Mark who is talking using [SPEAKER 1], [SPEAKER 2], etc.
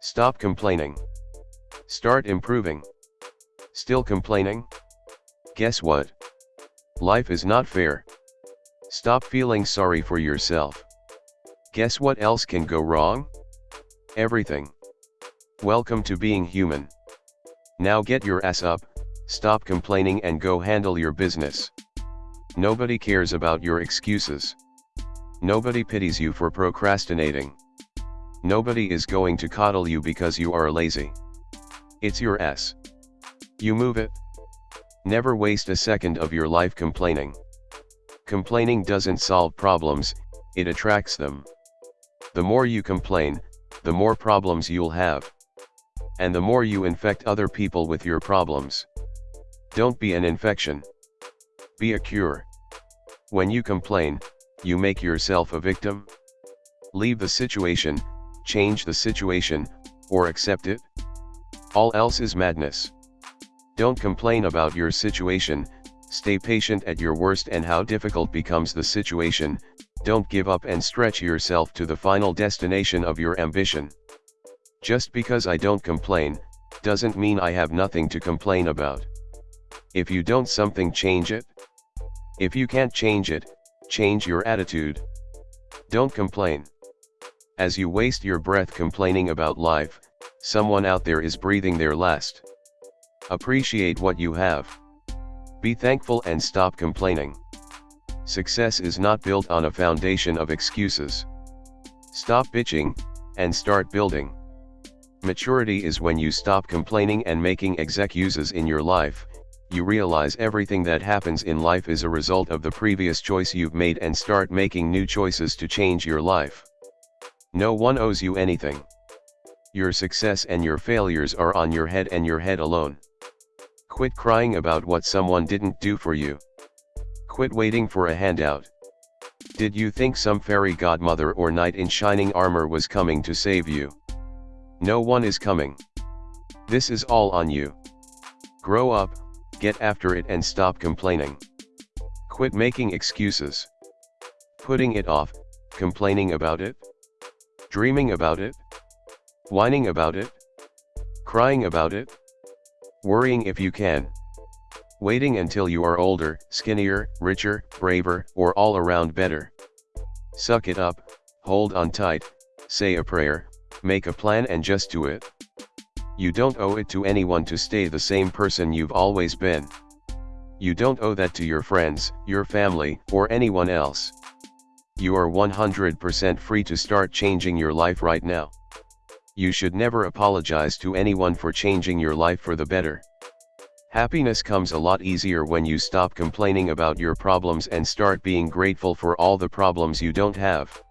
[SPEAKER 1] Stop complaining. Start improving. Still complaining? Guess what? Life is not fair. Stop feeling sorry for yourself. Guess what else can go wrong? Everything. Welcome to being human. Now get your ass up, stop complaining and go handle your business. Nobody cares about your excuses. Nobody pities you for procrastinating. Nobody is going to coddle you because you are lazy. It's your ass. You move it. Never waste a second of your life complaining. Complaining doesn't solve problems, it attracts them. The more you complain, the more problems you'll have. And the more you infect other people with your problems. Don't be an infection. Be a cure. When you complain, you make yourself a victim. Leave the situation, change the situation, or accept it. All else is madness. Don't complain about your situation, stay patient at your worst and how difficult becomes the situation, don't give up and stretch yourself to the final destination of your ambition. Just because I don't complain, doesn't mean I have nothing to complain about. If you don't something change it. If you can't change it, change your attitude. Don't complain. As you waste your breath complaining about life, someone out there is breathing their last. Appreciate what you have. Be thankful and stop complaining. Success is not built on a foundation of excuses. Stop bitching, and start building. Maturity is when you stop complaining and making excuses in your life, you realize everything that happens in life is a result of the previous choice you've made and start making new choices to change your life. No one owes you anything. Your success and your failures are on your head and your head alone. Quit crying about what someone didn't do for you. Quit waiting for a handout. Did you think some fairy godmother or knight in shining armor was coming to save you? No one is coming. This is all on you. Grow up, get after it and stop complaining. Quit making excuses. Putting it off, complaining about it. Dreaming about it? Whining about it? Crying about it? Worrying if you can. Waiting until you are older, skinnier, richer, braver, or all around better. Suck it up, hold on tight, say a prayer, make a plan and just do it. You don't owe it to anyone to stay the same person you've always been. You don't owe that to your friends, your family, or anyone else. You are 100% free to start changing your life right now. You should never apologize to anyone for changing your life for the better. Happiness comes a lot easier when you stop complaining about your problems and start being grateful for all the problems you don't have.